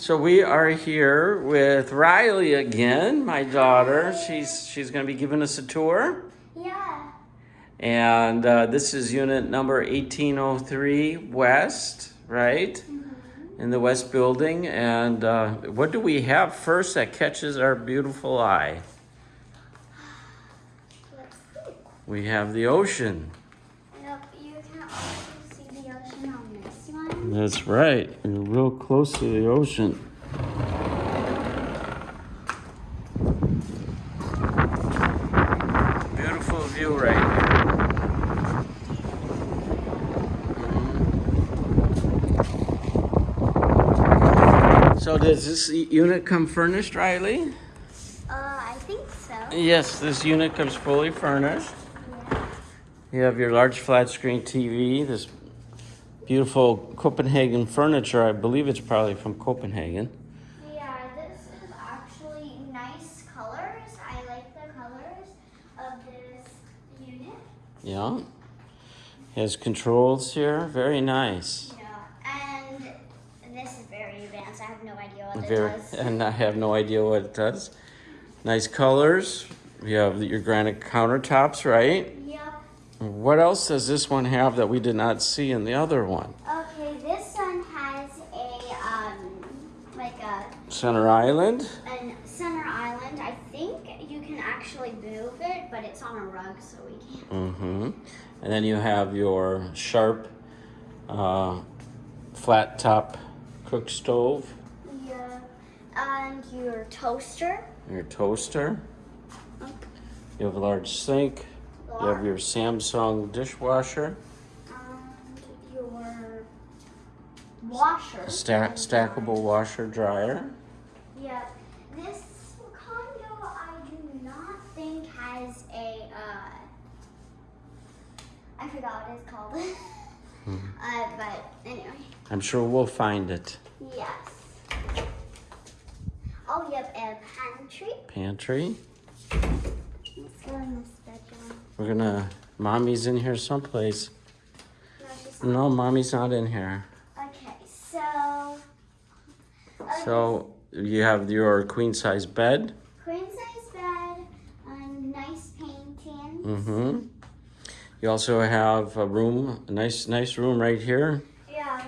So we are here with Riley again, my daughter. She's she's going to be giving us a tour. Yeah. And uh, this is unit number 1803 West, right? Mm-hmm. In the West Building. And uh, what do we have first that catches our beautiful eye? We have the ocean. Yep, you can also see the ocean on this one. That's right. You're real close to the ocean. Beautiful view right here. Mhm. So does this unit come furnished, Riley? Uh, I think so. Yes, this unit comes fully furnished. Yeah. You have your large flat screen TV, this beautiful Copenhagen furniture. I believe it's probably from Copenhagen. Yeah, this is actually nice colors. I like the colors of this unit. Yeah. Has controls here. Very nice. Yeah, and this is very advanced. I have no idea what Very, it does. and I have no idea what it does. Nice colors. You have your granite countertops, right? What else does this one have that we did not see in the other one? Okay, this one has a um like a Center Island. an center island. I think you can actually move it, but it's on a rug, so we can't. Mm-hmm. And then you have your sharp, uh, flat top cook stove, Yeah. And your toaster. your toaster. You have a large sink. You have your Samsung dishwasher, And your washer. stack, stackable washer dryer. Yeah. This condo, I do not think has a. Uh, I forgot what it's called. uh, but anyway, I'm sure we'll find it. yes. Oh, yep, a pantry. Pantry. Let's go in this bedroom. We're gonna. Mommy's in here someplace. No, No, mommy's not in here. Okay, so. okay, So you have your queen size bed. Queen size bed and nice painting. Mm-hmm. You also have a room, a nice, nice room right here. Yeah.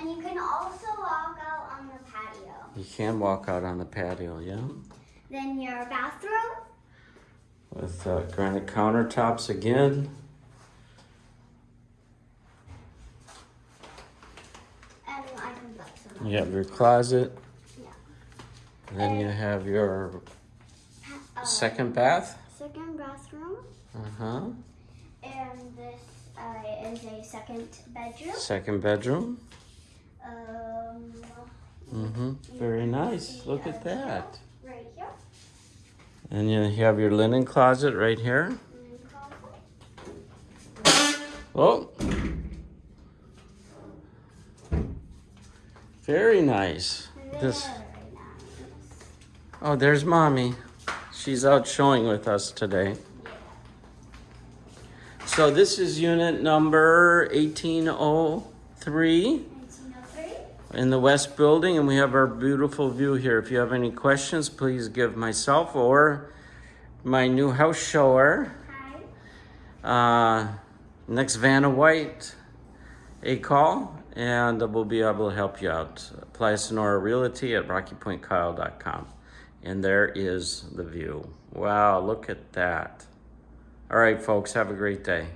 And you can also walk out on the patio. You can walk out on the patio, yeah. Then your bathroom. With uh, granite countertops again. And I can put some. You have your closet. Yeah. And then you have your Uh, second bath. second bathroom. Uh-huh. And this uh, is a second bedroom. Second bedroom. Um, Mm-hmm. Very nice. Look at that. And you have your linen closet right here. Oh. Very nice. This. Oh, there's mommy. She's out showing with us today. So this is unit number 1803 1903. In the West Building, and we have our beautiful view here. If you have any questions, please give myself or my new house shower, uh, next Vanna White, a call, and we'll be able to help you out. Apply Sonora Realty at rockypointkyle.com. And there is the view. Wow, look at that. All right, folks, have a great day.